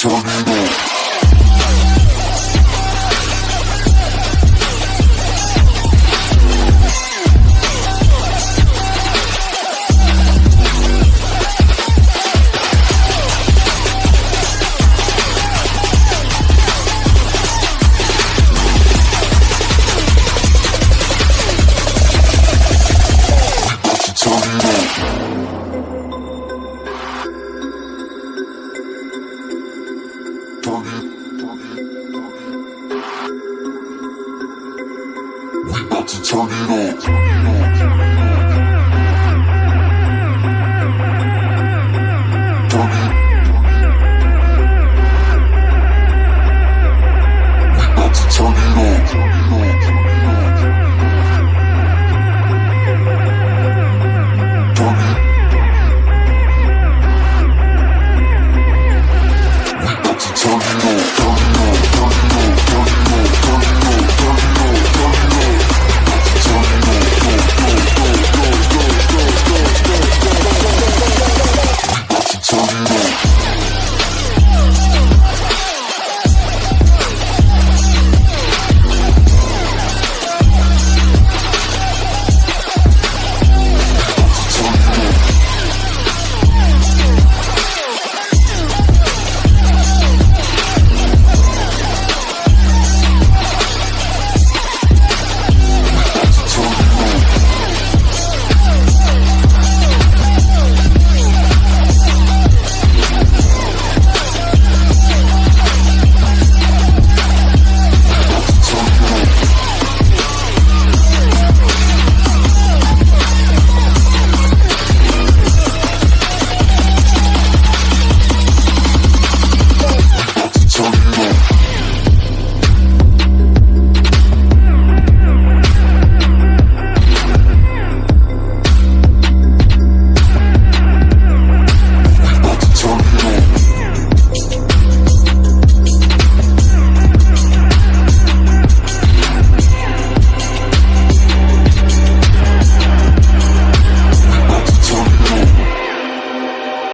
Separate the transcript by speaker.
Speaker 1: Sonido. Sonido. We about to turn it up.